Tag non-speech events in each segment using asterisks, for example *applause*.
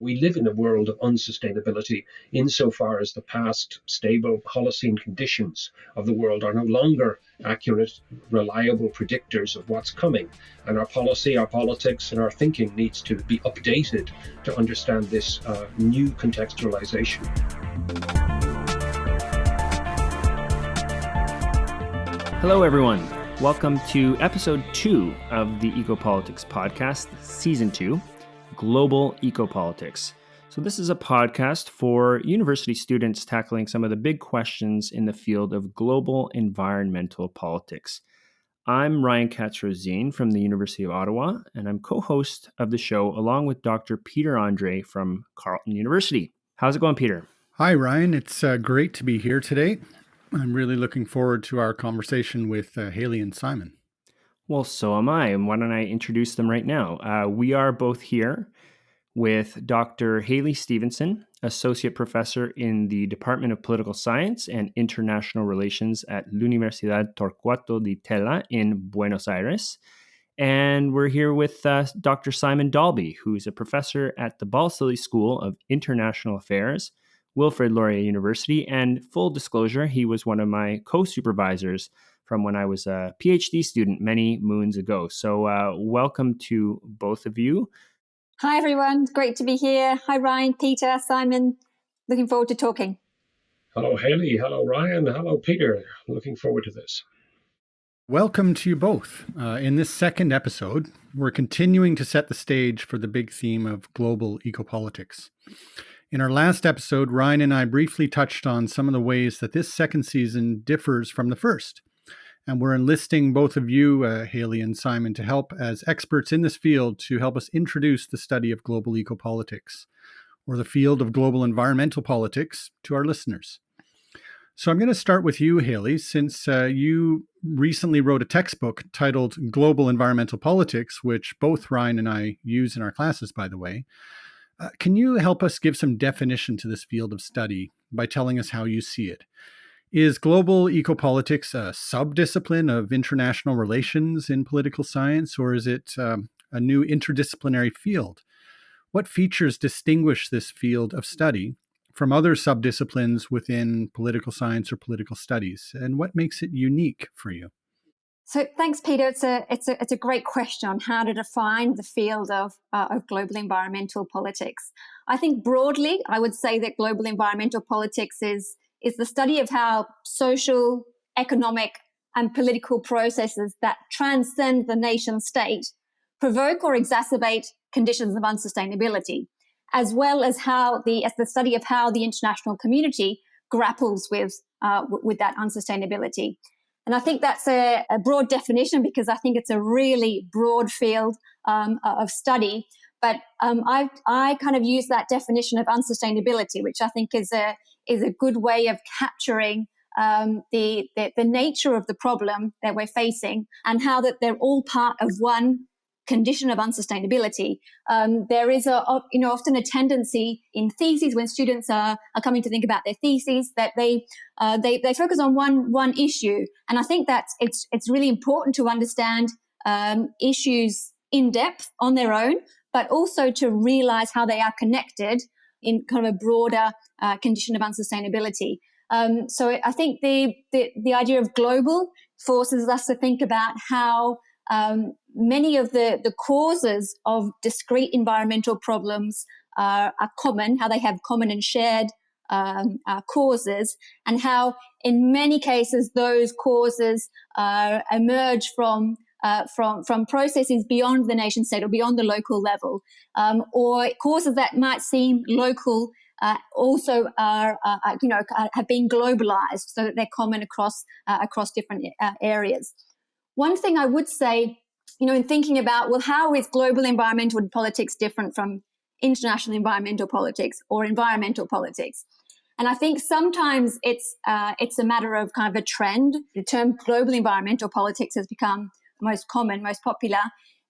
We live in a world of unsustainability insofar as the past stable Holocene conditions of the world are no longer accurate, reliable predictors of what's coming. And our policy, our politics, and our thinking needs to be updated to understand this uh, new contextualization. Hello, everyone. Welcome to episode two of the Ecopolitics podcast, season two global ecopolitics. So, this is a podcast for university students tackling some of the big questions in the field of global environmental politics. I'm Ryan Katz from the University of Ottawa, and I'm co host of the show along with Dr. Peter Andrée from Carleton University. How's it going, Peter? Hi, Ryan. It's uh, great to be here today. I'm really looking forward to our conversation with uh, Hayley and Simon. Well, so am I. And why don't I introduce them right now? Uh, we are both here with Dr. Hayley Stevenson, Associate Professor in the Department of Political Science and International Relations at L'Universidad Torcuato Di Tella in Buenos Aires. And we're here with uh, Dr. Simon Dalby, who is a professor at the Balsillie School of International Affairs, Wilfrid Laurier University. And full disclosure, he was one of my co supervisors from when I was a PhD student many moons ago. So, uh, welcome to both of you. Hi, everyone. Great to be here. Hi, Ryan, Peter, Simon. Looking forward to talking. Hello, Hayley. Hello, Ryan. Hello, Peter. Looking forward to this. Welcome to you both. Uh, in this second episode, we're continuing to set the stage for the big theme of global ecopolitics. In our last episode, Ryan and I briefly touched on some of the ways that this second season differs from the first. And we're enlisting both of you, uh, Hayley and Simon, to help as experts in this field to help us introduce the study of global ecopolitics or the field of global environmental politics to our listeners. So I'm going to start with you, Hayley, since uh, you recently wrote a textbook titled Global Environmental Politics, which both Ryan and I use in our classes, by the way. Uh, can you help us give some definition to this field of study by telling us how you see it? Is global ecopolitics a subdiscipline of international relations in political science, or is it um, a new interdisciplinary field? What features distinguish this field of study from other subdisciplines within political science or political studies, and what makes it unique for you? So thanks, Peter. It's a it's a it's a great question on how to define the field of uh, of global environmental politics. I think broadly, I would say that global environmental politics is is the study of how social, economic, and political processes that transcend the nation state provoke or exacerbate conditions of unsustainability, as well as how the as the study of how the international community grapples with uh, with that unsustainability. And I think that's a, a, broad definition because I think it's a really broad field um, of study. But um, I, I kind of use that definition of unsustainability, which I think is a is a good way of capturing um, the, the, the nature of the problem that we're facing and how that they're all part of one condition of unsustainability. Um, there is a, you know, often a tendency in theses when students are, are coming to think about their theses that they, uh, they, they focus on one, one issue. And I think that it's, it's really important to understand um, issues in depth on their own, but also to realize how they are connected in kind of a broader uh, condition of unsustainability. Um, so I think the, the, the idea of global forces us to think about how um, many of the the causes of discrete environmental problems are, are common, how they have common and shared um, uh, causes, and how in many cases those causes uh, emerge from uh, from from processes beyond the nation state or beyond the local level, um, or causes that might seem local uh, also are, uh, uh you know, have been globalized so that they're common across uh, across different uh, areas. One thing I would say, you know, in thinking about well, how is global environmental politics different from international environmental politics or environmental politics? And I think sometimes it's it's a matter of kind of a trend. The term global environmental politics has become most common, most popular.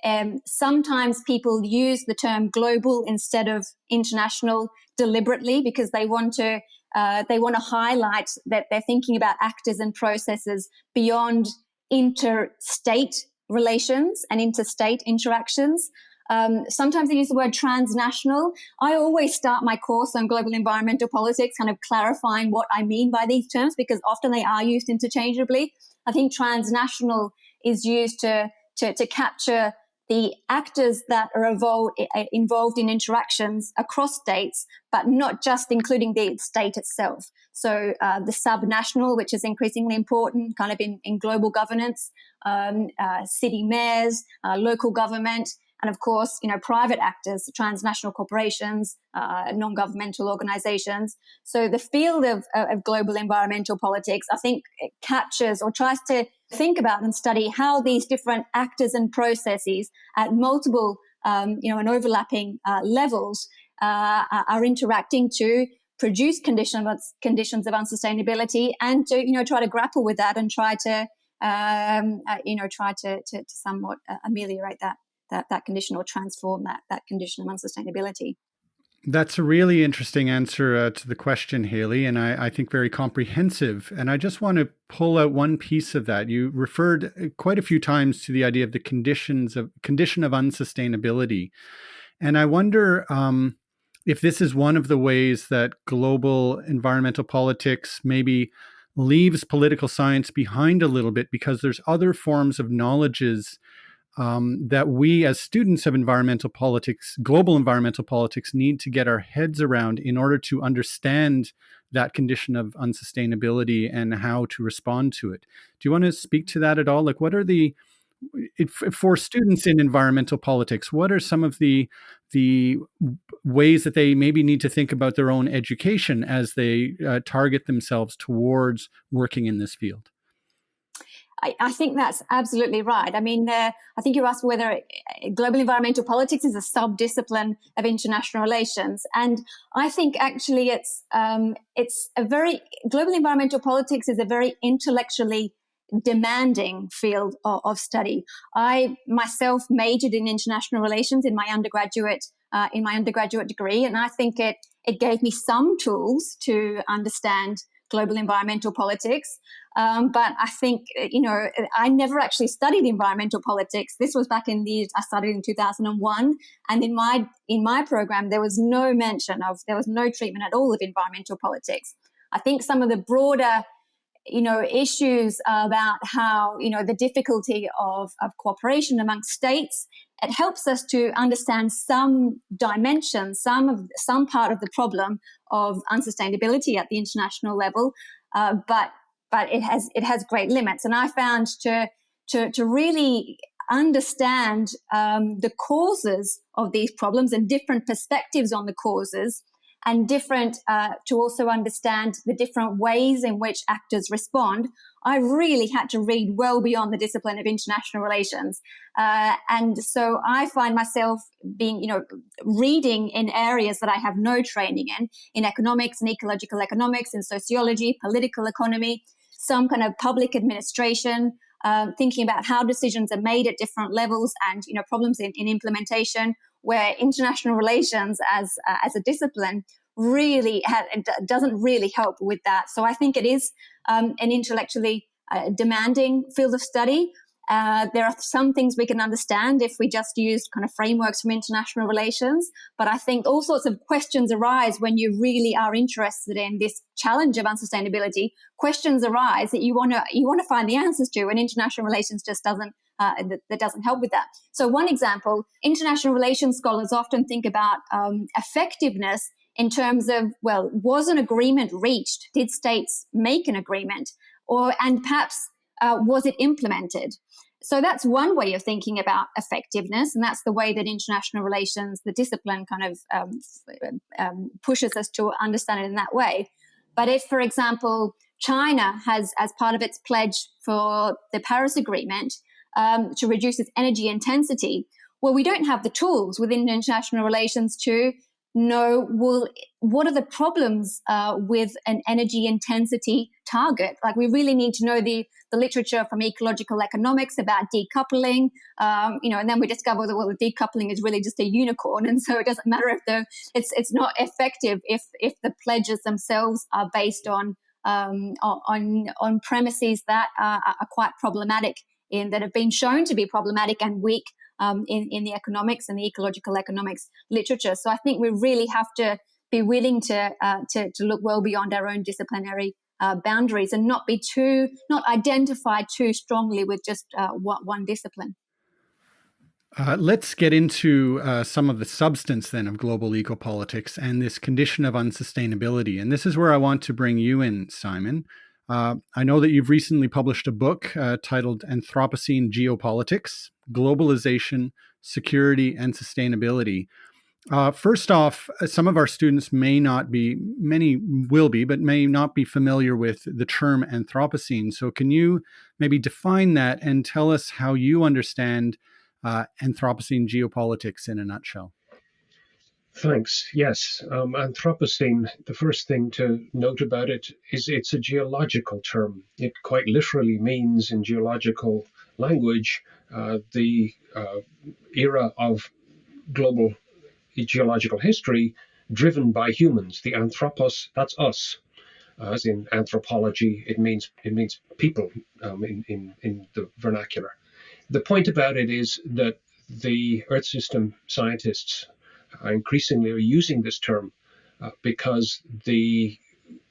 Um, sometimes people use the term global instead of international deliberately because they want to uh, they want to highlight that they're thinking about actors and processes beyond interstate relations and interstate interactions. Um, sometimes they use the word transnational. I always start my course on global environmental politics kind of clarifying what I mean by these terms because often they are used interchangeably. I think transnational is used to, to, to capture the actors that are involved, involved in interactions across states, but not just including the state itself. So uh, the subnational, which is increasingly important kind of in, in global governance, um, uh, city mayors, uh, local government, and of course, you know, private actors, transnational corporations, uh, non-governmental organizations. So the field of, of global environmental politics, I think, captures or tries to think about and study how these different actors and processes at multiple, um, you know, and overlapping uh, levels uh, are interacting to produce condition of, conditions of unsustainability and to, you know, try to grapple with that and try to, um, uh, you know, try to, to, to somewhat uh, ameliorate that that, that condition or transform that, that condition of unsustainability. That's a really interesting answer uh, to the question, Hayley, and I, I, think very comprehensive. And I just want to pull out one piece of that. You referred uh, quite a few times to the idea of the conditions of condition of unsustainability, and I wonder um, if this is one of the ways that global environmental politics maybe leaves political science behind a little bit because there's other forms of knowledges um, that we as students of environmental politics, global environmental politics, need to get our heads around in order to understand that condition of unsustainability and how to respond to it. Do you want to speak to that at all? Like, what are the for students in environmental politics, what are some of the the ways that they maybe need to think about their own education as they uh, target themselves towards working in this field? I, I, think that's absolutely right. I mean, uh, I think you asked whether uh, global environmental politics is a sub-discipline of international relations, and I think actually it's um, it's a very global environmental politics is a very intellectually demanding field of, of study. I myself majored in international relations in my undergraduate uh, in my undergraduate degree, and I think it it gave me some tools to understand global environmental politics. Um, but I think, you know, I never actually studied environmental politics. This was back in the, I studied in 2001. And in my, in my program, there was no mention of, there was no treatment at all of environmental politics. I think some of the broader you know, issues about how, you know, the difficulty of, of cooperation amongst states. It helps us to understand some dimension, some of some part of the problem of unsustainability at the international level. Uh, but but it has it has great limits. And I found to to to really understand um, the causes of these problems and different perspectives on the causes and different uh, to also understand the different ways in which actors respond, I really had to read well beyond the discipline of international relations. Uh, and so I find myself being, you know, reading in areas that I have no training in, in economics and ecological economics, in sociology, political economy, some kind of public administration, um, thinking about how decisions are made at different levels and, you know, problems in, in implementation where international relations as uh, as a discipline really ha- doesn't really help with that. So I think it is um, an intellectually uh, demanding field of study. Uh, there are some things we can understand if we just use kind of frameworks from international relations. But I think all sorts of questions arise when you really are interested in this challenge of unsustainability. Questions arise that you want to you want to find the answers to, and international relations just doesn't uh, that, that, doesn't help with that. So, one example international relations scholars often think about um, effectiveness in terms of, well, was an agreement reached? Did states make an agreement? Or, and perhaps, uh, was it implemented? So that's one way of thinking about effectiveness, and that's the way that international relations, the discipline, kind of um, um, pushes us to understand it in that way. But if, for example, China has, as part of its pledge for the Paris Agreement, um, to reduce its energy intensity. Well, we don't have the tools within international relations to know well what are the problems uh, with an energy intensity target like we really need to know the the literature from ecological economics about decoupling um, you know and then we discover that well the decoupling is really just a unicorn and so it doesn't matter if the it's it's not effective if if the pledges themselves are based on um, on on premises that are, are quite problematic in that have been shown to be problematic and weak um, in, in the economics and the ecological economics literature. So I think we really have to be willing to, uh, to, to look well beyond our own disciplinary uh, boundaries and not be too, not identify too strongly with just uh, one, discipline. Uh, let's get into uh, some of the substance then of global ecopolitics and this condition of unsustainability. And this is where I want to bring you in, Simon. Uh, I know that you've recently published a book uh, titled Anthropocene Geopolitics Globalization, Security, and Sustainability. Uh, first off, uh, some of our students may not be, many will be, but may not be familiar with the term Anthropocene. So, can you maybe define that and tell us how you understand uh, Anthropocene geopolitics in a nutshell? Thanks. Yes, um, Anthropocene, the first thing to note about it is it's a geological term. It quite literally means, in geological language, uh, the uh, era of global geological history driven by humans. The anthropos, that's us. Uh, as in anthropology, it means it means people um, in, in, in the vernacular. The point about it is that the Earth system scientists increasingly are using this term uh, because the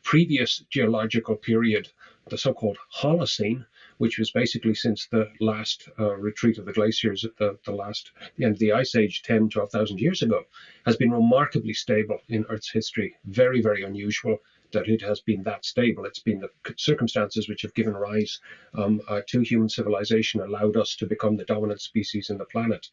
previous geological period, the so-called Holocene, which was basically since the last uh, retreat of the glaciers at the, the last the end of the ice age 10 12,000 years ago has been remarkably stable in earth's history. Very very unusual that it has been that stable. It's been the circumstances which have given rise um, uh, to human civilization allowed us to become the dominant species in the planet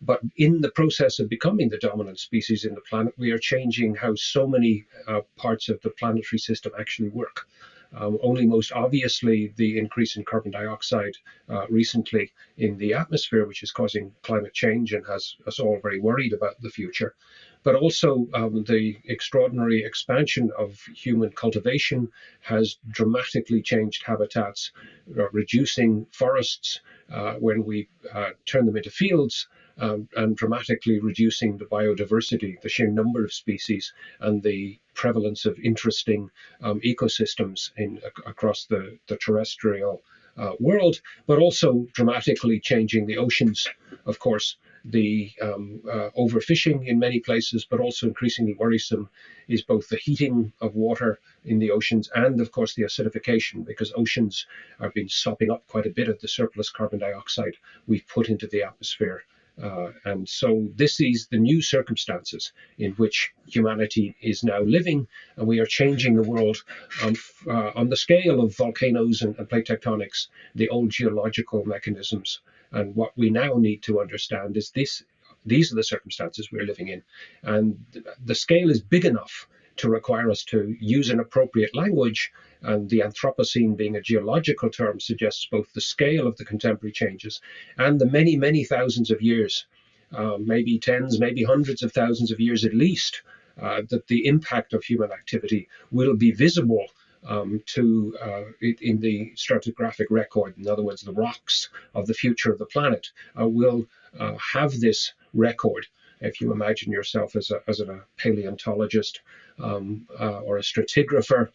but in the process of becoming the dominant species in the planet, we are changing how so many uh, parts of the planetary system actually work. Um, only most obviously the increase in carbon dioxide uh, recently in the atmosphere, which is causing climate change and has us all very worried about the future. But also um, the extraordinary expansion of human cultivation has dramatically changed habitats, uh, reducing forests uh, when we uh, turn them into fields um, and dramatically reducing the biodiversity, the sheer number of species, and the prevalence of interesting um, ecosystems in across the, the terrestrial uh, world, but also dramatically changing the oceans, of course. The um, uh, overfishing in many places, but also increasingly worrisome, is both the heating of water in the oceans and, of course, the acidification, because oceans have been sopping up quite a bit of the surplus carbon dioxide we've put into the atmosphere uh, and so this is the new circumstances in which humanity is now living, and we are changing the world um, uh, on the scale of volcanoes and, and plate tectonics, the old geological mechanisms. And what we now need to understand is this: these are the circumstances we're living in, and the scale is big enough to require us to use an appropriate language. And the Anthropocene, being a geological term, suggests both the scale of the contemporary changes and the many, many thousands of years, uh, maybe tens, maybe hundreds of thousands of years at least, uh, that the impact of human activity will be visible um, to uh, in the stratigraphic record. In other words, the rocks of the future of the planet uh, will uh, have this record if you imagine yourself as, a, as a paleontologist um, uh, or a stratigrapher,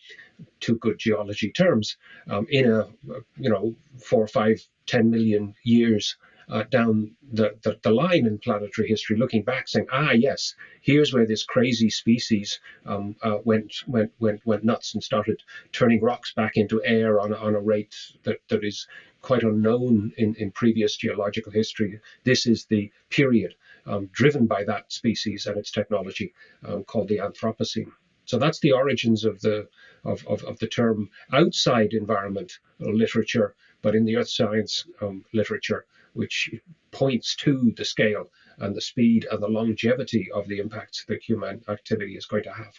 two good geology terms, um, in a, you know, four, five, ten million years uh, down the, the, the, line in planetary history, looking back, saying, ah, yes, here's where this crazy species um, uh, went, went, went, went nuts and started turning rocks back into air on, on a rate that, that is quite unknown in, in previous geological history. This is the period um, driven by that species and its technology um, called the Anthropocene. So that's the origins of the of, of, of the term outside environment literature, but in the earth science um, literature, which points to the scale and the speed and the longevity of the impacts that human activity is going to have.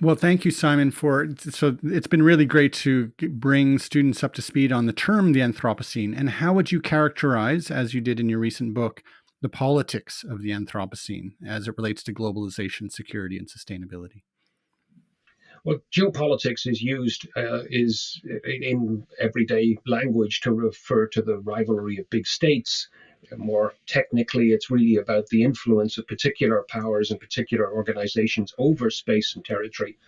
Well, thank you, Simon, for so it's been really great to bring students up to speed on the term the Anthropocene. And how would you characterize, as you did in your recent book, the politics of the Anthropocene as it relates to globalization, security, and sustainability? Well, geopolitics is used uh, is in everyday language to refer to the rivalry of big states. More technically, it's really about the influence of particular powers and particular organizations over space and territory.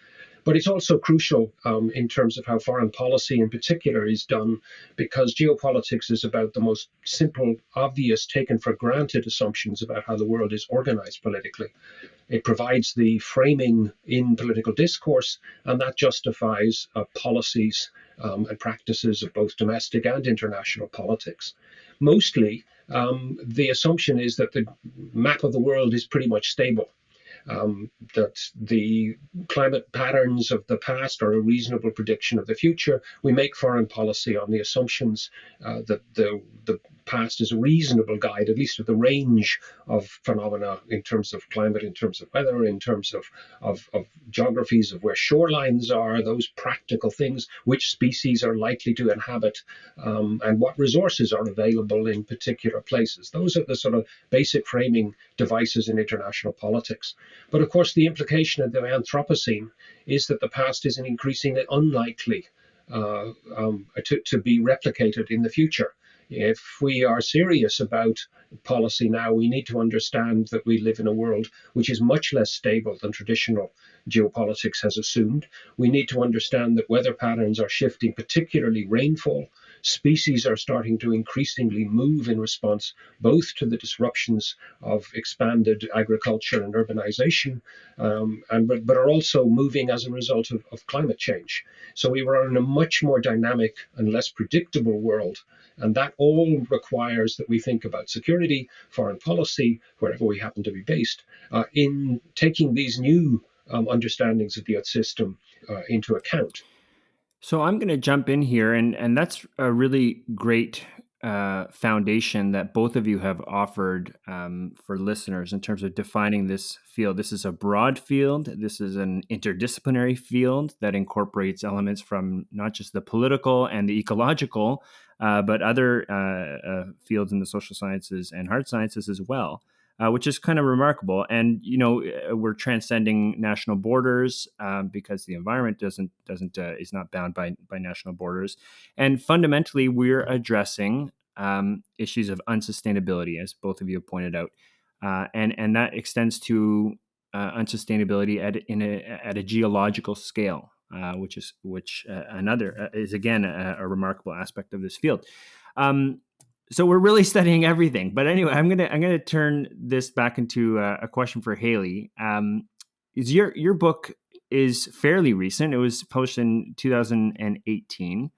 But it's also crucial um, in terms of how foreign policy in particular is done, because geopolitics is about the most simple, obvious, taken for granted assumptions about how the world is organized politically. It provides the framing in political discourse, and that justifies uh, policies um, and practices of both domestic and international politics. Mostly, um, the assumption is that the map of the world is pretty much stable um, that the climate patterns of the past are a reasonable prediction of the future. We make foreign policy on the assumptions uh, that the, the past is a reasonable guide, at least with the range of phenomena in terms of climate, in terms of weather, in terms of, of, of geographies of where shorelines are, those practical things, which species are likely to inhabit, um, and what resources are available in particular places. Those are the sort of basic framing devices in international politics. But of course, the implication of the Anthropocene is that the past is increasingly unlikely uh, um, to, to be replicated in the future. If we are serious about policy now, we need to understand that we live in a world which is much less stable than traditional geopolitics has assumed. We need to understand that weather patterns are shifting, particularly rainfall, species are starting to increasingly move in response both to the disruptions of expanded agriculture and urbanization, um, and but, but are also moving as a result of, of climate change. So we are in a much more dynamic and less predictable world. And that all requires that we think about security, foreign policy, wherever we happen to be based, uh, in taking these new um, understandings of the Earth system uh, into account. So I'm going to jump in here, and and that's a really great uh, foundation that both of you have offered um, for listeners in terms of defining this field. This is a broad field. This is an interdisciplinary field that incorporates elements from not just the political and the ecological, uh, but other uh, uh fields in the social sciences and hard sciences as well uh, which is kind of remarkable. And you know, uh, we're transcending national borders um, because the environment doesn't doesn't uh, is not bound by by national borders. And fundamentally, we're addressing um, issues of unsustainability, as both of you have pointed out, uh, and and that extends to uh, unsustainability at in a at a geological scale. Uh, which is which another is again a, a, remarkable aspect of this field. Um, so we're really *laughs* studying everything. But anyway, I'm gonna I'm gonna turn this back into a, a question for Hayley. Um, is your your book is fairly recent. It was published in 2018.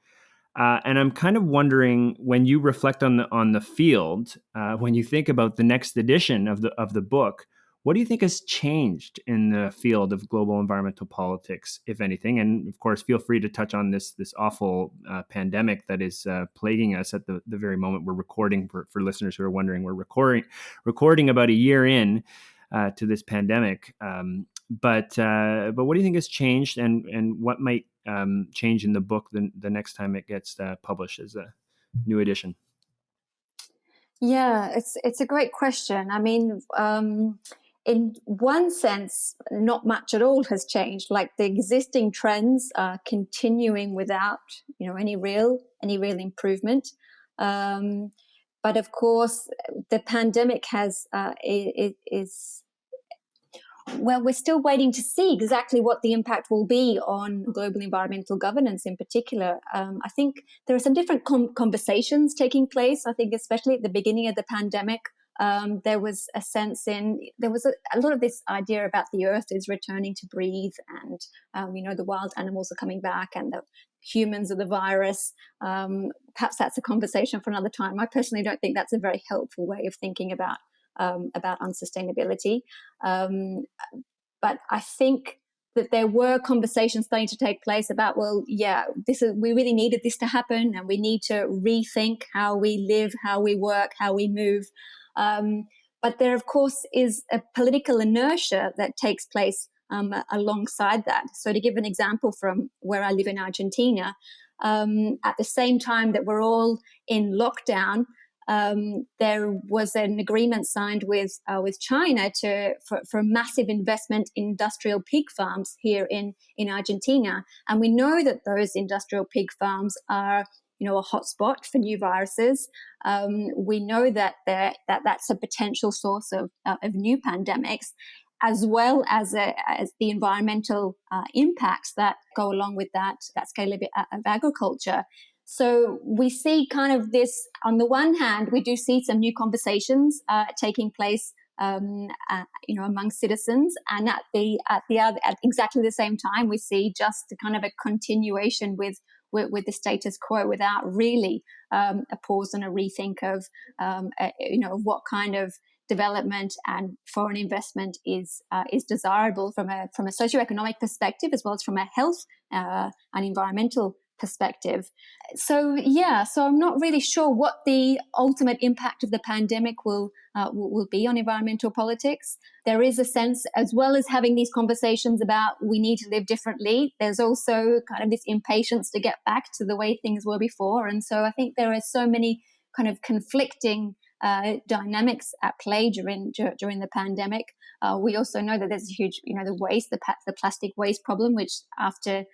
Uh, and I'm kind of wondering when you reflect on the on the field, uh, when you think about the next edition of the of the book, what do you think has changed in the field of global environmental politics, if anything? And of course, feel free to touch on this this awful uh, pandemic that is uh, plaguing us at the, the very moment we're recording. For, for listeners who are wondering, we're recording recording about a year in uh, to this pandemic. Um, but uh, but what do you think has changed, and and what might um, change in the book the, the next time it gets uh, published as a new edition? Yeah, it's it's a great question. I mean. Um, in one sense, not much at all has changed. Like the existing trends are continuing without, you know, any real any real improvement. Um, but of course, the pandemic has uh, well, we're still waiting to see exactly what the impact will be on global environmental governance in particular. Um, I think there are some different conversations taking place. I think, especially at the beginning of the pandemic, um, there was a sense in there was a, a, lot of this idea about the earth is returning to breathe and um, you know the wild animals are coming back and the humans are the virus. Um, perhaps that's a conversation for another time. I personally don't think that's a very helpful way of thinking about um, about unsustainability. Um, but i think that there were conversations starting to take place about well yeah this is we really needed this to happen and we need to rethink how we live how we work how we move um, but there, of course, is a political inertia that takes place um, alongside that. So, to give an example from where I live in Argentina, um, at the same time that we're all in lockdown, um, there was an agreement signed with uh, with China to for, for massive investment in industrial pig farms here in in Argentina, and we know that those industrial pig farms are you know, a hotspot for new viruses. Um, we know that that that's a potential source of, uh, of new pandemics. as well as, a, as the environmental uh, impacts that go along with that, that scale of, of agriculture. So we see kind of this, on the one hand, we do see some new conversations uh, taking place um, uh, you know, among citizens. And at the at the other, at exactly the same time, we see just kind of a continuation with with, with the status quo without really um, a pause and a rethink of um, a, you know what kind of development and foreign investment is uh, is desirable from a from a socioeconomic perspective as well as from a health uh, and environmental perspective. So yeah, so I'm not really sure what the ultimate impact of the pandemic will uh, will be on environmental politics. There is a sense, as well as having these conversations about we need to live differently. There's also kind of this impatience to get back to the way things were before, and so I think there are so many kind of conflicting uh, dynamics at play during during the pandemic. Uh, we also know that there's a huge, you know, the waste, the, the plastic waste problem, which after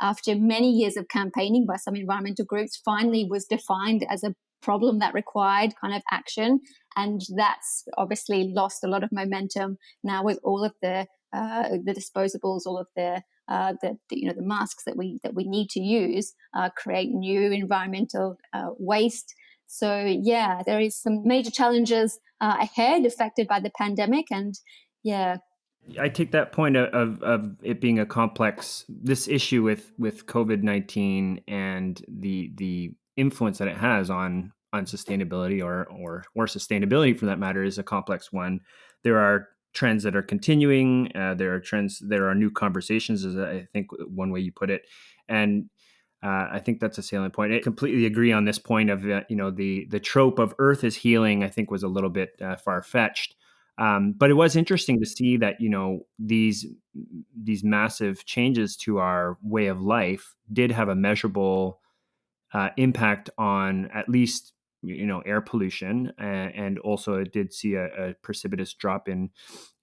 after many years of campaigning by some environmental groups, finally was defined as a problem that required kind of action. And that's obviously lost a lot of momentum now with all of the uh, the disposables, all of the, uh, the, the, you know the masks that we that we need to use uh, create new environmental uh, waste. So yeah, there is some major challenges uh, ahead affected by the pandemic, and yeah, I take that point of, of it being a complex this issue with with COVID nineteen and the the influence that it has on on sustainability or or or sustainability for that matter is a complex one. There are trends that are continuing. Uh, there are trends. There are new conversations, is I think one way you put it, and uh, I think that's a salient point. I completely agree on this point of uh, you know the the trope of Earth is healing. I think was a little bit uh, far fetched. Um, but it was interesting to see that you know these these massive changes to our way of life did have a measurable uh, impact on at least you know air pollution and, and also it did see a, a, precipitous drop in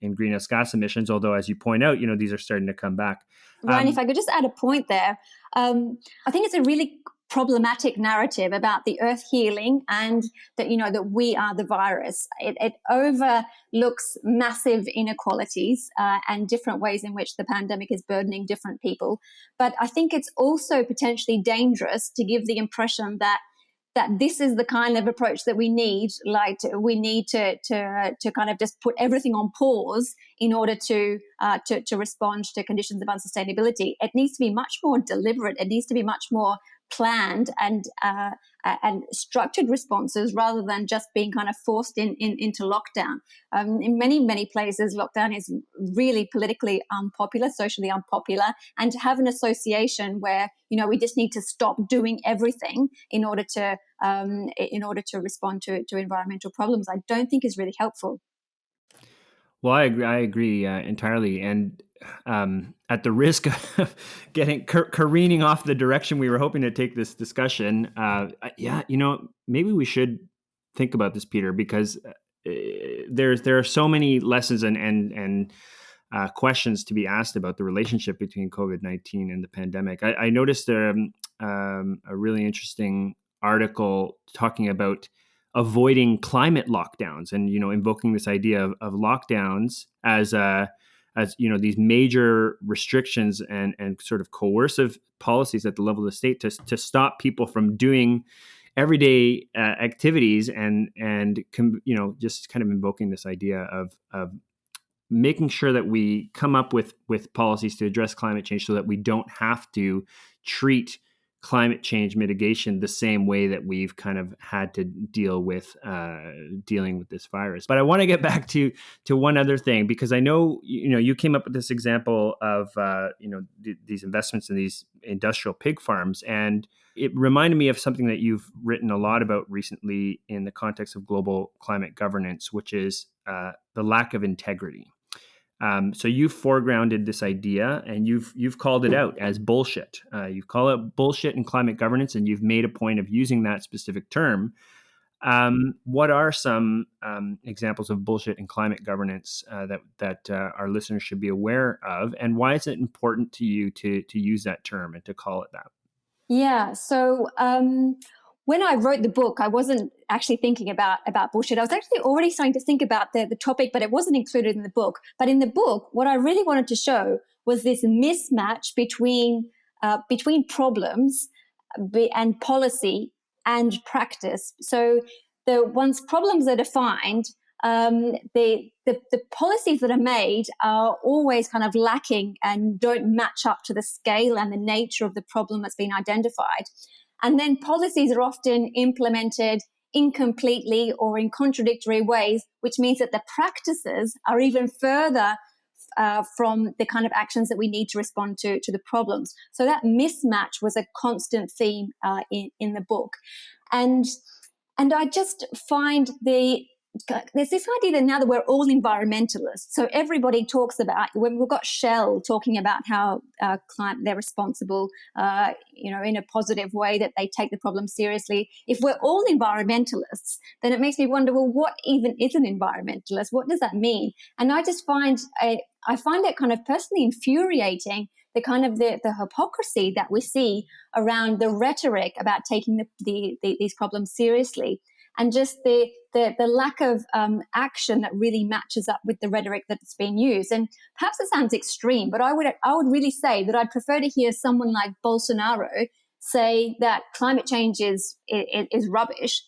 in greenhouse gas emissions although as you point out you know these are starting to come back. Ryan um, if i could just add a point there um, i think it's a really problematic narrative about the earth healing and that you know that we are the virus. It, it overlooks massive inequalities uh, and different ways in which the pandemic is burdening different people. But i think it's also potentially dangerous to give the impression that that this is the kind of approach that we need like to, we need to, to to kind of just put everything on pause in order to, uh, to to respond to conditions of unsustainability. It needs to be much more deliberate. It needs to be much more planned and uh, and structured responses rather than just being kind of forced in, in into lockdown. Um, in many many places, lockdown is really politically unpopular, socially unpopular, and to have an association where you know we just need to stop doing everything in order to um, in order to respond to to environmental problems, I don't think is really helpful. Well, I agree. I agree uh, entirely, and um, at the risk of *laughs* getting careening off the direction we were hoping to take this discussion, uh, yeah, you know, maybe we should think about this, Peter, because uh, there's there are so many lessons and and and uh, questions to be asked about the relationship between COVID nineteen and the pandemic. I, I noticed um, um, a really interesting article talking about avoiding climate lockdowns and you know invoking this idea of, of lockdowns as a as you know these major restrictions and and sort of coercive policies at the level of the state to to stop people from doing everyday uh, activities and and you know just kind of invoking this idea of of making sure that we come up with with policies to address climate change so that we don't have to treat climate change mitigation the same way that we've kind of had to deal with uh, dealing with this virus. But I want to get *laughs* back to to one other thing because I know you know you came up with this example of uh, you know th- these investments in these industrial pig farms, and it reminded me of something that you've written a lot about recently in the context of global climate governance, which is uh, the lack of integrity. Um, so you've foregrounded this idea and you've you've called it out as bullshit. Uh, you call it bullshit in climate governance, and you've made a point of using that specific term. Um, what are some um, examples of bullshit in climate governance uh, that that uh, our listeners should be aware of, and why is it important to you to to use that term and to call it that? Yeah. So um, when I wrote the book, I wasn't actually thinking about about bullshit. I was actually already starting to think about the, the topic, but it wasn't included in the book. But in the book, what I really wanted to show was this mismatch between uh, between problems and policy and practice. So the once problems are defined, um, the, the, the policies that are made are always kind of lacking and don't match up to the scale and the nature of the problem that's been identified. And then policies are often implemented incompletely or in contradictory ways, which means that the practices are even further uh, from the kind of actions that we need to respond to to the problems. So that mismatch was a constant theme uh, in in the book, and and I just find the there's this idea that now that we're all environmentalists, so everybody talks about when we've got Shell talking about how uh, climate they're responsible, uh, you know, in a positive way that they take the problem seriously. If we're all environmentalists, then it makes me wonder, well, what even is an environmentalist? What does that mean? And I just find I, I find that kind of personally infuriating the kind of the, the hypocrisy that we see around the rhetoric about taking the, the, the, these problems seriously and just the the, the lack of um, action that really matches up with the rhetoric that's being used. And perhaps it sounds extreme, but I would I would really say that I'd prefer to hear someone like Bolsonaro say that climate change is is, is rubbish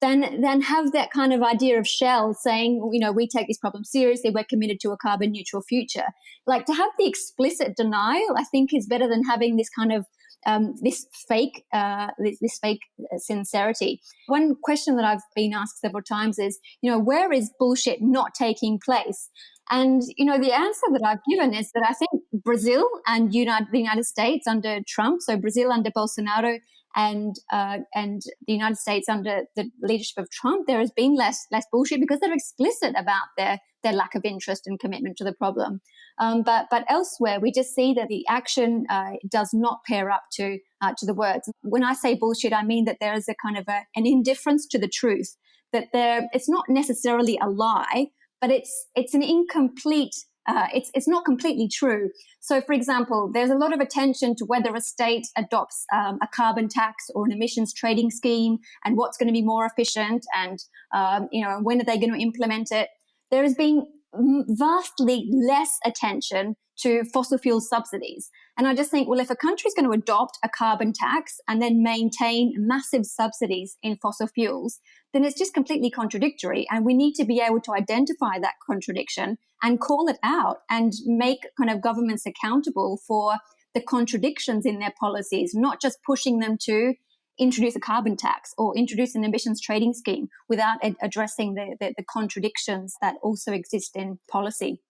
then then have that kind of idea of Shell saying, you know, we take this problem seriously, we're committed to a carbon neutral future. Like to have the explicit denial, I think is better than having this kind of um, this fake uh, this, this, fake sincerity. One question that I've been asked several times is, you know, where is bullshit not taking place? And you know, the answer that I've given is that I think Brazil and United, the United States under Trump, so Brazil under Bolsonaro and uh, and the United States under the leadership of Trump, there has been less less bullshit because they're explicit about their their lack of interest and commitment to the problem. Um, but but elsewhere, we just see that the action uh, does not pair up to uh, to the words. When I say bullshit, I mean that there is a kind of a, an indifference to the truth. That there, it's not necessarily a lie, but it's it's an incomplete uh, it's, it's not completely true. So, for example, there's a lot of attention to whether a state adopts um, a carbon tax or an emissions trading scheme and what's going to be more efficient and, um, you know, when are they going to implement it. There has been vastly less attention to fossil fuel subsidies. And I just think, well, if a country is going to adopt a carbon tax and then maintain massive subsidies in fossil fuels, then it's just completely contradictory. And we need to be able to identify that contradiction and call it out and make kind of governments accountable for the contradictions in their policies, not just pushing them to introduce a carbon tax or introduce an emissions trading scheme without ad- addressing the, the, the contradictions that also exist in policy.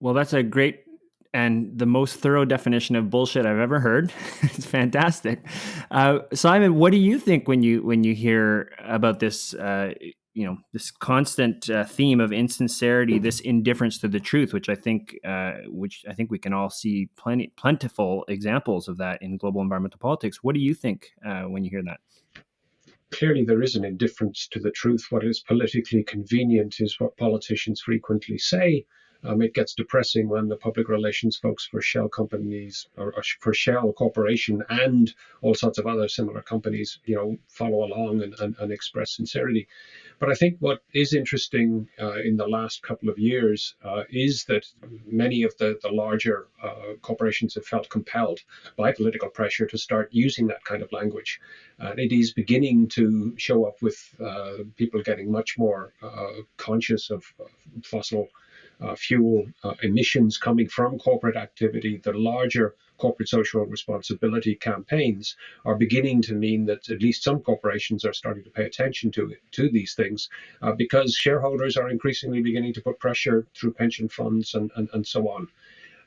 Well, that's a great and the most thorough definition of bullshit I've ever heard. *laughs* it's fantastic. Uh, Simon, what do you think when you when you hear about this? Uh, you know, this constant uh, theme of insincerity, this indifference to the truth, which I think, uh, which I think we can all see plenty plentiful examples of that in global environmental politics. What do you think uh, when you hear that? Clearly, there is an indifference to the truth. What is politically convenient is what politicians frequently say um, it gets depressing when the public relations folks for Shell companies or, or, for Shell Corporation and all sorts of other similar companies, you know, follow along and, and, and express sincerity. But I think what is interesting uh, in the last couple of years uh, is that many of the, the larger uh, corporations have felt compelled by political pressure to start using that kind of language. And it is beginning to show up with uh, people getting much more uh, conscious of fossil fuel uh, emissions coming from corporate activity, the larger corporate social responsibility campaigns are beginning to mean that at least some corporations are starting to pay attention to to these things uh, because shareholders are increasingly beginning to put pressure through pension funds and, and, and so on.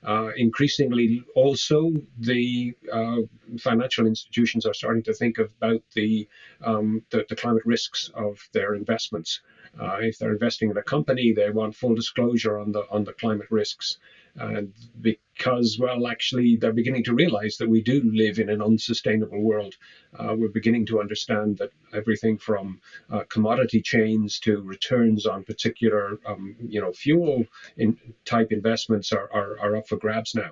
Uh, increasingly, also, the uh, financial institutions are starting to think about the, um, the, the climate risks of their investments. Uh, if they're investing in a company, they want full disclosure on the on the climate risks, and because well, actually, they're beginning to realize that we do live in an unsustainable world. Uh, we're beginning to understand that everything from uh, commodity chains to returns on particular um, you know fuel in type investments are, are, are up for grabs now,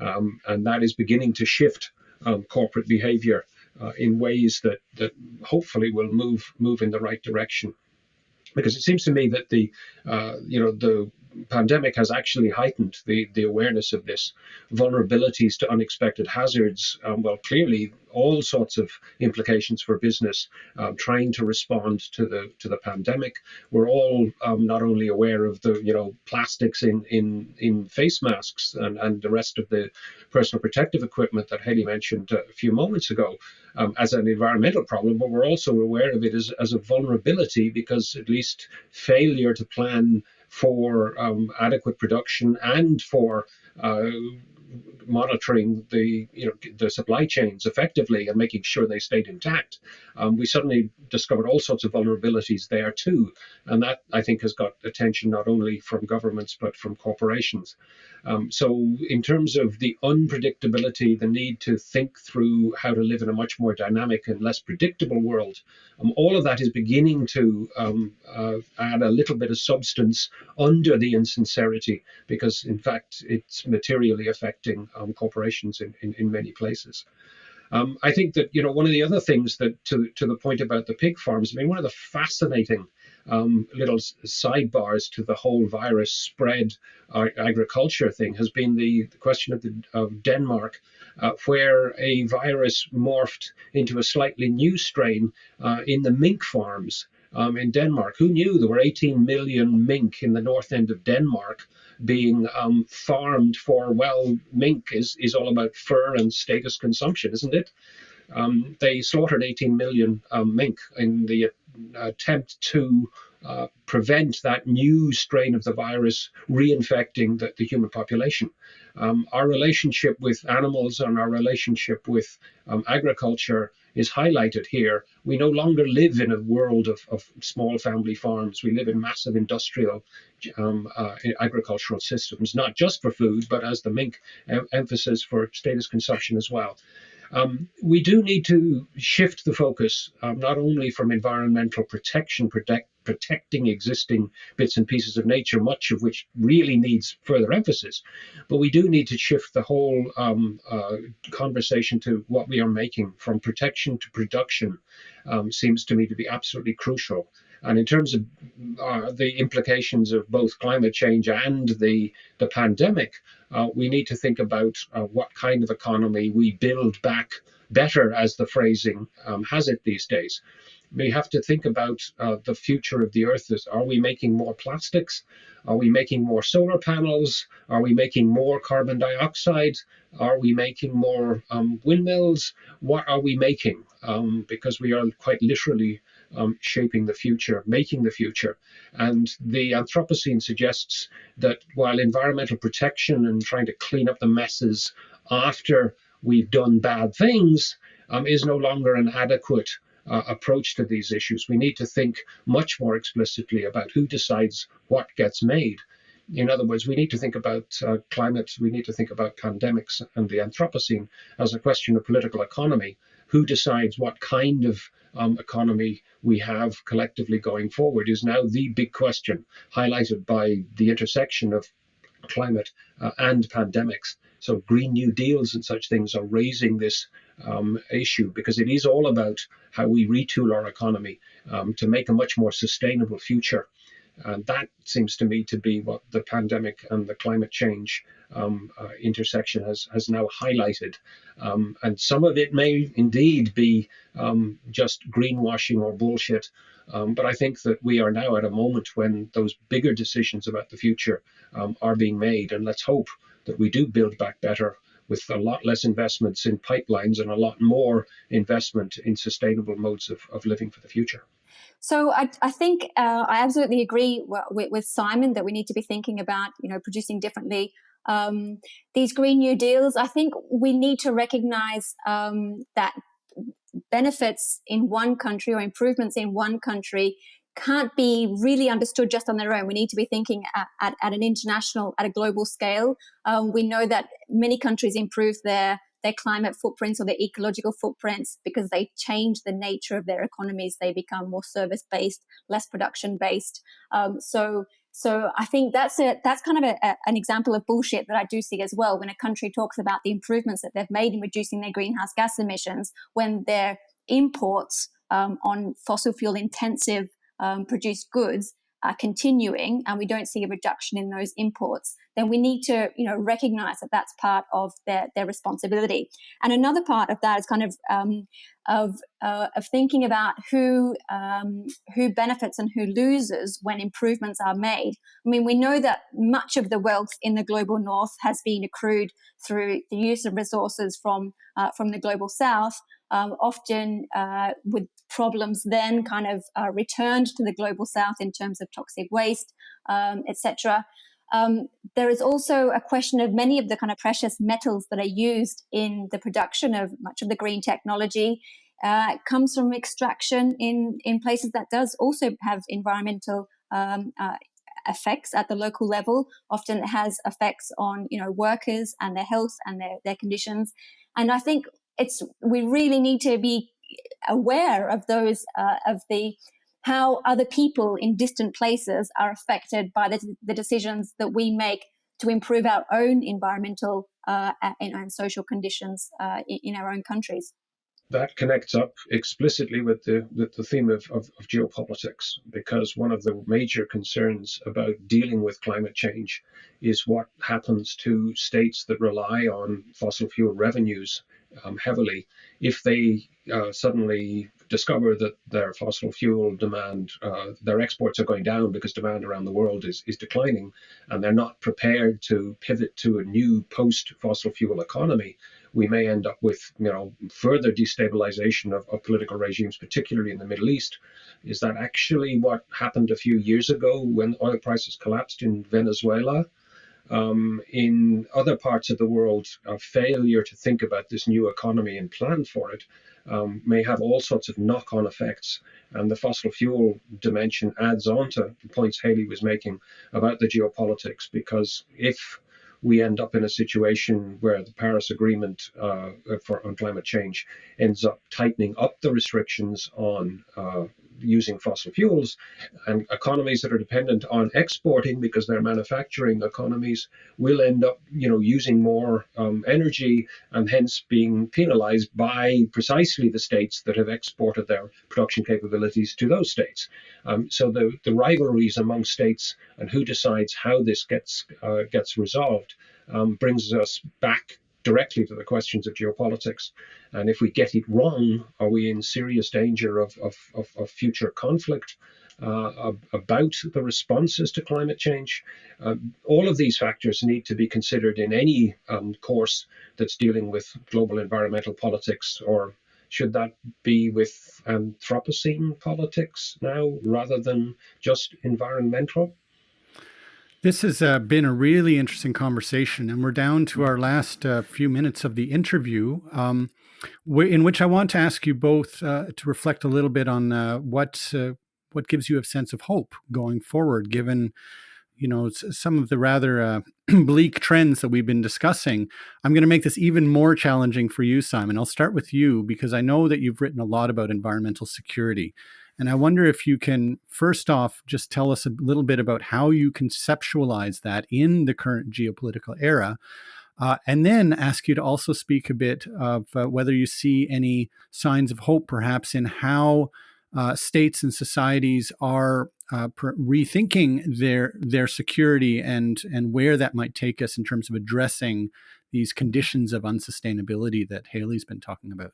um, and that is beginning to shift um, corporate behavior uh, in ways that that hopefully will move move in the right direction because it seems to me that the uh, you know the pandemic has actually heightened the, the awareness of this vulnerabilities to unexpected hazards. Um, well, clearly, all sorts of implications for business um, trying to respond to the to the pandemic. We're all um, not only aware of the you know plastics in in in face masks and, and the rest of the personal protective equipment that Hayley mentioned a few moments ago um, as an environmental problem, but we're also aware of it as, as a vulnerability because at least failure to plan for um, adequate production and for uh, monitoring the you know the supply chains effectively and making sure they stayed intact, um, we suddenly discovered all sorts of vulnerabilities there too, and that I think has got attention not only from governments but from corporations. Um, so in terms of the unpredictability, the need to think through how to live in a much more dynamic and less predictable world, um, all of that is beginning to um, uh, add a little bit of substance under the insincerity because in fact it's materially affecting um, corporations in, in, in, many places. Um, I think that you know one of the other things that to to the point about the pig farms. I mean, one of the fascinating um, little sidebars to the whole virus spread uh, agriculture thing has been the, the question of, the, of Denmark, uh, where a virus morphed into a slightly new strain uh, in the mink farms um, in Denmark. Who knew there were 18 million mink in the north end of Denmark? Being um, farmed for, well, mink is, is all about fur and status consumption, isn't it? Um, they slaughtered 18 million um, mink in the attempt to uh, prevent that new strain of the virus reinfecting the, the human population. Um, our relationship with animals and our relationship with um, agriculture is highlighted here. We no longer live in a world of, of small family farms. We live in massive industrial um, uh, agricultural systems, not just for food, but as the mink em- emphasis for status consumption as well. Um, we do need to shift the focus um, not only from environmental protection, protect, protecting existing bits and pieces of nature, much of which really needs further emphasis, but we do need to shift the whole um, uh, conversation to what we are making from protection to production um, seems to me to be absolutely crucial. And in terms of uh, the implications of both climate change and the, the pandemic, uh, we need to think about uh, what kind of economy we build back better, as the phrasing um, has it these days. We have to think about uh, the future of the Earth. Are we making more plastics? Are we making more solar panels? Are we making more carbon dioxide? Are we making more um, windmills? What are we making? Um, because we are quite literally um, shaping the future, making the future. And the Anthropocene suggests that while environmental protection and trying to clean up the messes after we've done bad things um, is no longer an adequate uh, approach to these issues. We need to think much more explicitly about who decides what gets made. In other words, we need to think about uh, climate, we need to think about pandemics and the Anthropocene as a question of political economy. Who decides what kind of um, economy we have collectively going forward is now the big question, highlighted by the intersection of climate uh, and pandemics. So, Green New Deals and such things are raising this um, issue because it is all about how we retool our economy um, to make a much more sustainable future and that seems to me to be what the pandemic and the climate change um, uh, intersection has, has now highlighted. Um, and some of it may indeed be um, just greenwashing or bullshit. Um, but I think that we are now at a moment when those bigger decisions about the future um, are being made. And let's hope that we do build back better with a lot less investments in pipelines and a lot more investment in sustainable modes of, of living for the future. So I, I think uh, I absolutely agree with, with, Simon that we need to be thinking about, you know, producing differently. Um, these Green New Deals, I think we need to recognize um, that benefits in one country or improvements in one country can't be really understood just on their own. We need to be thinking at, at, at an international, at a global scale. Um, we know that many countries improve their their climate footprints or their ecological footprints because they change the nature of their economies. They become more service based, less production based. Um, so So I think that's a that's kind of a, a, an example of bullshit that I do see as well when a country talks about the improvements that they've made in reducing their greenhouse gas emissions when their imports um, on fossil fuel intensive um, produced goods are continuing and we don't see a reduction in those imports, then we need to, you know, recognize that that's part of their, their responsibility. And another part of that is kind of um, of uh, of thinking about who um, who benefits and who loses when improvements are made. I mean, we know that much of the wealth in the global north has been accrued through the use of resources from uh, from the global south, um, often uh, with problems then kind of uh, returned to the global south in terms of toxic waste, um, etc. Um, there is also a question of many of the kind of precious metals that are used in the production of much of the green technology uh, comes from extraction in, in places that does also have environmental um, uh, effects at the local level. Often it has effects on you know workers and their health and their, their conditions. And I think it's we really need to be aware of those uh, of the how other people in distant places are affected by the, the decisions that we make to improve our own environmental uh, and, and, social conditions uh, in, in, our own countries. That connects up explicitly with the, with the theme of, of, of geopolitics, because one of the major concerns about dealing with climate change is what happens to states that rely on fossil fuel revenues um, heavily if they uh, suddenly discover that their fossil fuel demand, uh, their exports are going down because demand around the world is, is declining, and they're not prepared to pivot to a new post fossil fuel economy, we may end up with you know further destabilization of, of political regimes, particularly in the Middle East. Is that actually what happened a few years ago when oil prices collapsed in Venezuela? Um, in other parts of the world, a failure to think about this new economy and plan for it um, may have all sorts of knock on effects. And the fossil fuel dimension adds on to the points Hayley was making about the geopolitics, because if we end up in a situation where the Paris Agreement uh, for on climate change ends up tightening up the restrictions on uh, using fossil fuels and economies that are dependent on exporting because they're manufacturing economies will end up you know using more um, energy and hence being penalized by precisely the states that have exported their production capabilities to those states. Um, so the, the rivalries among states and who decides how this gets uh, gets resolved um, brings us back directly to the questions of geopolitics. And if we get it wrong, are we in serious danger of, of, of, of future conflict uh, about the responses to climate change? Uh, all of these factors need to be considered in any um, course that's dealing with global environmental politics or should that be with Anthropocene politics now rather than just environmental? This has uh, been a really interesting conversation, and we're down to our last uh, few minutes of the interview, um, in which I want to ask you both uh, to reflect a little bit on uh, what uh, what gives you a sense of hope going forward, given you know some of the rather uh, *clears throat* bleak trends that we've been discussing. I'm going to make this even more challenging for you, Simon. I'll start with you because I know that you've written a lot about environmental security. And I wonder if you can, first off, just tell us a little bit about how you conceptualize that in the current geopolitical era. Uh, and then ask you to also speak a bit of uh, whether you see any signs of hope, perhaps, in how uh, states and societies are uh, rethinking their their security and and where that might take us in terms of addressing these conditions of unsustainability that Hayley's been talking about.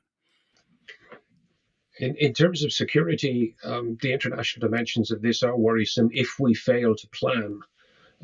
In, in terms of security, um, the international dimensions of this are worrisome if we fail to plan.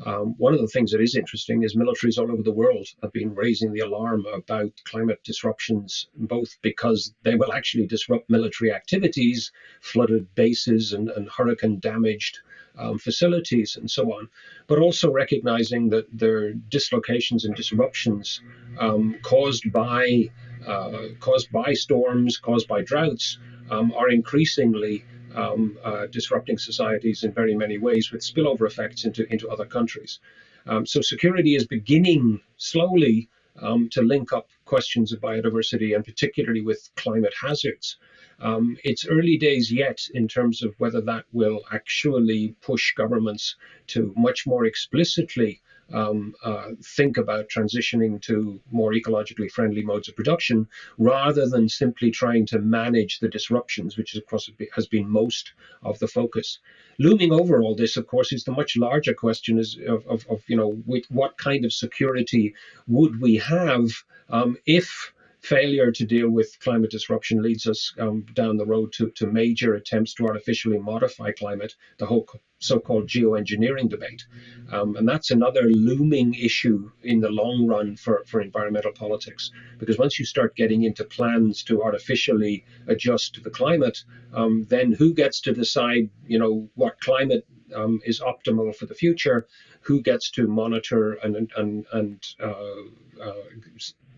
Um, one of the things that is interesting is militaries all over the world have been raising the alarm about climate disruptions, both because they will actually disrupt military activities, flooded bases, and, and hurricane damaged um, facilities, and so on, but also recognizing that there are dislocations and disruptions um, caused by uh, caused by storms, caused by droughts, um, are increasingly um, uh, disrupting societies in very many ways with spillover effects into, into other countries. Um, so security is beginning slowly um, to link up questions of biodiversity and particularly with climate hazards. Um, it's early days yet in terms of whether that will actually push governments to much more explicitly um, uh, think about transitioning to more ecologically friendly modes of production rather than simply trying to manage the disruptions, which of course has been most of the focus. Looming over all this, of course, is the much larger question is of, of, of you know what kind of security would we have um, if failure to deal with climate disruption leads us um, down the road to, to major attempts to artificially modify climate, the whole so-called geoengineering debate. Um, and that's another looming issue in the long run for, for environmental politics. Because once you start getting into plans to artificially adjust to the climate, um, then who gets to decide, you know, what climate um, is optimal for the future? Who gets to monitor and, and, and uh, uh,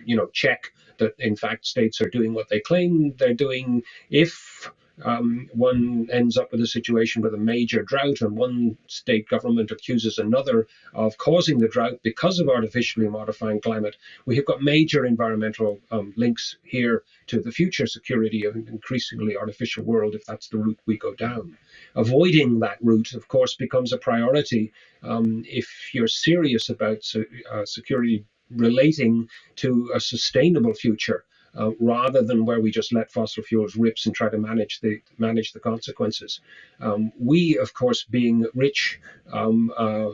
you know, check that in fact states are doing what they claim they're doing. If um, one ends up with a situation with a major drought and one state government accuses another of causing the drought because of artificially modifying climate, we have got major environmental um, links here to the future security of an increasingly artificial world if that's the route we go down. Avoiding that route, of course, becomes a priority um, if you're serious about uh, security relating to a sustainable future. Uh, rather than where we just let fossil fuels rips and try to manage the manage the consequences. Um, we, of course, being rich um, uh,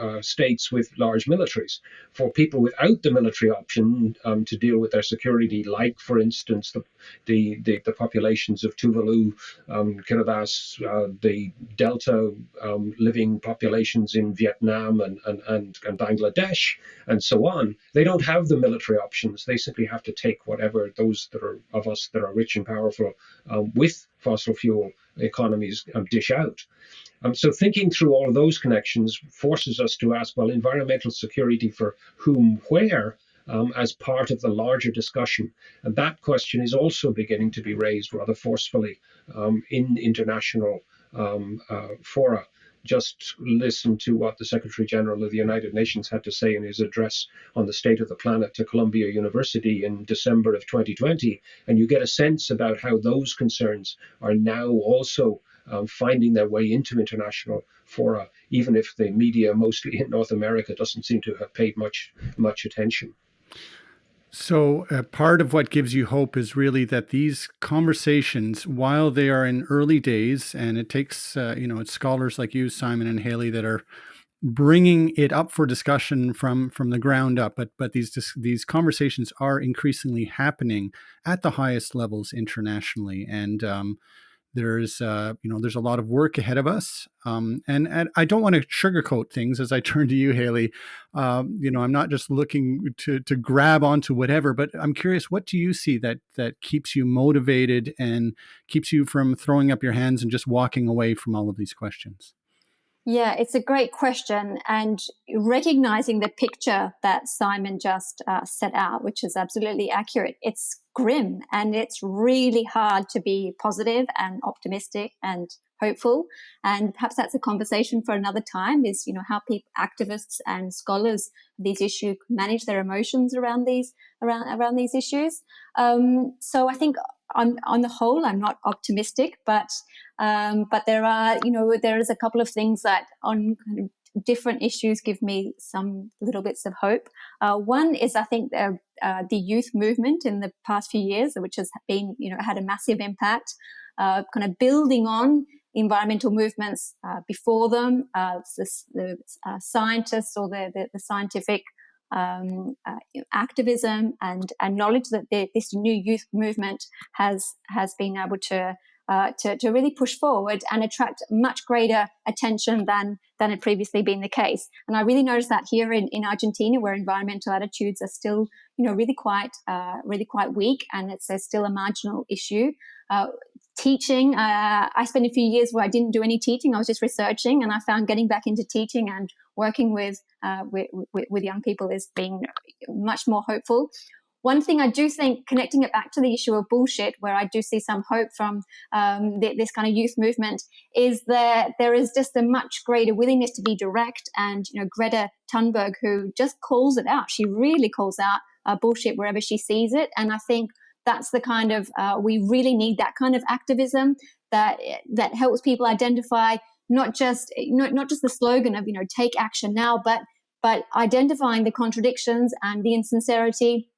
uh, states with large militaries. For people without the military option um, to deal with their security, like, for instance, the the, the, the populations of Tuvalu, um, Kiribati, uh, the Delta um, living populations in Vietnam and, and, and, and Bangladesh, and so on, they don't have the military options. They simply have to take whatever those that are of us that are rich and powerful um, with fossil fuel economies um, dish out. Um, so thinking through all of those connections forces us to ask, well, environmental security for whom, where, um, as part of the larger discussion. And that question is also beginning to be raised rather forcefully um, in international um, uh, fora. Just listen to what the Secretary General of the United Nations had to say in his address on the state of the planet to Columbia University in December of 2020, and you get a sense about how those concerns are now also um, finding their way into international fora, even if the media, mostly in North America, doesn't seem to have paid much much attention. So, uh, part of what gives you hope is really that these conversations, while they are in early days, and it takes, uh, you know, it's scholars like you, Simon and Hayley, that are bringing it up for discussion from from the ground up. But but these these conversations are increasingly happening at the highest levels internationally, and um, there's, uh, you know, there's a lot of work ahead of us, um, and, and I don't want to sugarcoat things. As I *laughs* turn to you, Hayley, um, you know, I'm not just looking to to grab onto whatever, but I'm curious, what do you see that that keeps you motivated and keeps you from throwing up your hands and just walking away from all of these questions? Yeah, it's a great question. And recognizing the picture that Simon just uh, set out, which is absolutely accurate, it's grim and it's really hard to be positive and optimistic and hopeful. And perhaps that's a conversation for another time is, you know, how people, activists and scholars these issues manage their emotions around these, around, around these issues. Um, so I think on, on the whole, I'm not optimistic, but um, but there are, you know, there is a couple of things that on kind of different issues give me some little bits of hope. Uh, one is, I think, the, uh, the youth movement in the past few years, which has been, you know, had a massive impact, uh, kind of building on environmental movements uh, before them, uh, the, the uh, scientists or the, the, the scientific um, uh, activism and, and knowledge that the, this new youth movement has has been able to, uh, to to really push forward and attract much greater attention than than had previously been the case. And I really noticed that here in, in Argentina, where environmental attitudes are still you know really quite uh, really quite weak, and it's still a marginal issue. Teaching, uh, I spent a few years where I didn't do any teaching. I was just researching, and I found getting back into teaching and working with, uh, with, with, young people is being much more hopeful. One thing I do think, connecting it back to the issue of bullshit, where I do see some hope from um, the, this kind of youth movement, is that there is just a much greater willingness to be direct. And you know, Greta Thunberg, who just calls it out, she really calls out uh, bullshit wherever she sees it. And I think that's the kind of uh, we really need that kind of activism that that helps people identify not just not, not just the slogan of you know take action now but but identifying the contradictions and the insincerity.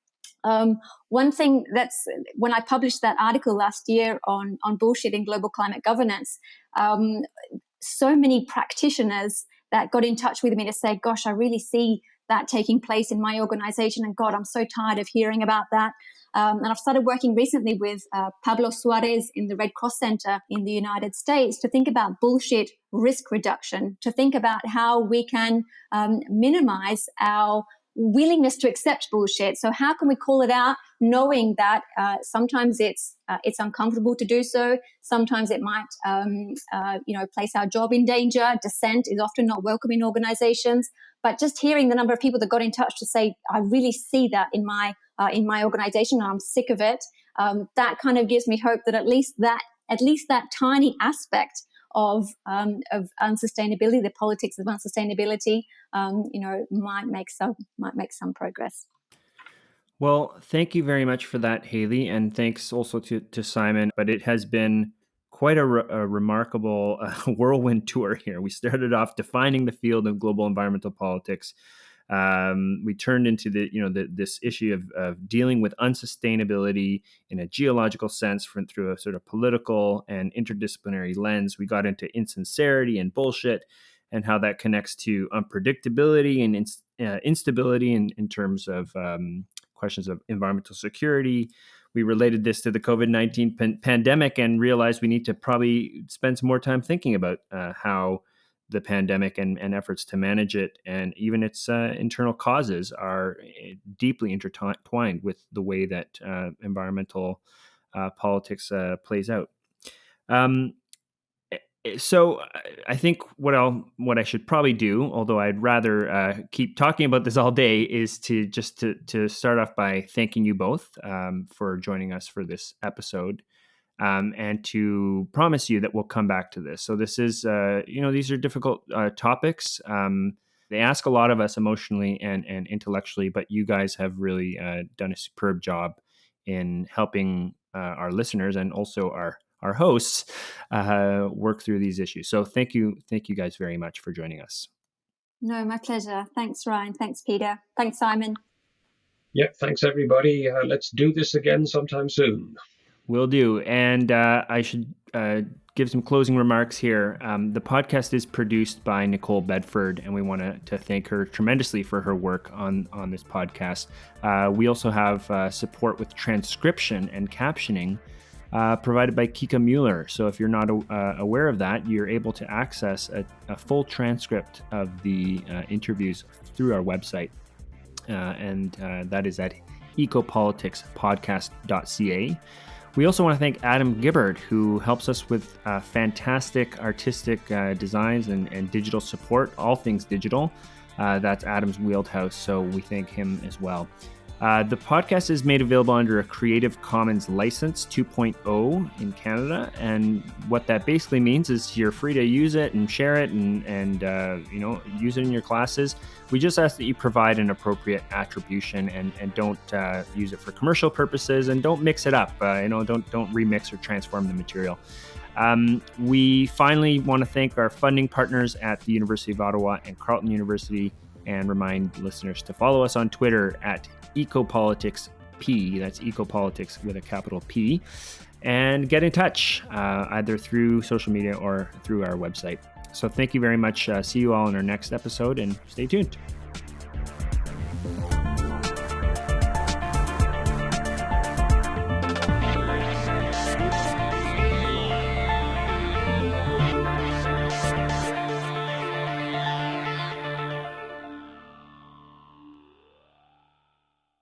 Um, one thing that's when I published that article last year on on bullshit in global climate governance, um, so many practitioners that got in touch with me to say, "Gosh, I really see that taking place in my organization, and God, I'm so tired of hearing about that." Um, and I've started working recently with uh, Pablo Suarez in the Red Cross Center in the United States to think about bullshit risk reduction, to think about how we can um, minimize our willingness to accept bullshit. So how can we call it out, knowing that uh, sometimes it's uh, it's uncomfortable to do so. Sometimes it might um, uh, you know place our job in danger. Dissent is often not welcome in organizations. But just hearing the number of people that got in touch to say, I really see that in my uh, in my organization, and I'm sick of it. Um, that kind of gives me hope that at least that at least that tiny aspect of um, of unsustainability, the politics of unsustainability, um, you know, might make some might make some progress. Well, thank you very much for that, Hayley, and thanks also to to Simon. But it has been quite a, re- a remarkable uh, *laughs* whirlwind tour here. We started off defining the field of global environmental politics um, we turned into the you know the, this issue of, of dealing with unsustainability in a geological sense from, through a sort of political and interdisciplinary lens. We got into insincerity and bullshit and how that connects to unpredictability and uh, instability in, in terms of um, questions of environmental security. We related this to the COVID 19 pan- pandemic and realized we need to probably spend some more time thinking about uh, how the pandemic and, and efforts to manage it and even its uh, internal causes are eh, deeply intertwined with the way that uh, environmental uh, politics uh, plays out. Um, eh, eh, so I think what I'll what I should probably do, although I'd rather uh, keep talking about this all day, is to just to to start off by thanking you both um, for joining us for this episode um, and to promise you that we'll come back to this. So this is, uh, you know, these are difficult uh, topics. Um, they ask a lot of us emotionally and and intellectually, but you guys have really uh, done a superb job in helping uh, our listeners and also our our hosts uh, work through these issues. So thank you, thank you guys very much for joining us. No, my pleasure. Thanks, Ryan. Thanks, Peter. Thanks, Simon. Yep. thanks everybody. Uh, let's do this again sometime soon. Will do. And uh, I should uh, give some closing remarks here. Um, the podcast is produced by Nicole Bedford, and we want to thank her tremendously for her work on, on this podcast. Uh, we also have uh, support with transcription and captioning uh, provided by Kika Mueller. So if you're not uh, aware of that, you're able to access a, a full transcript of the interviews through our website. and that is at ecopoliticspodcast.ca. We also want to thank Adam Gibbard, who helps us with uh, fantastic artistic uh, designs and, and, digital support, all things digital. Uh, that's Adam's wheelhouse, so we thank him as well. Uh, the podcast is made available under a Creative Commons license 2.0 in Canada, and what that basically means is you're free to use it and share it, and and uh, you know use it in your classes. We just ask that you provide an appropriate attribution and and don't uh, use it for commercial purposes, and don't mix it up. Uh, you know, don't don't remix or transform the material. Um, we finally want to thank our funding partners at the University of Ottawa and Carleton University and remind listeners to follow us on Twitter at ecopolitics P. That's ecopolitics with a capital P. And get in touch uh, either through social media or through our website. So thank you very much. Uh, see you all in our next episode and stay tuned.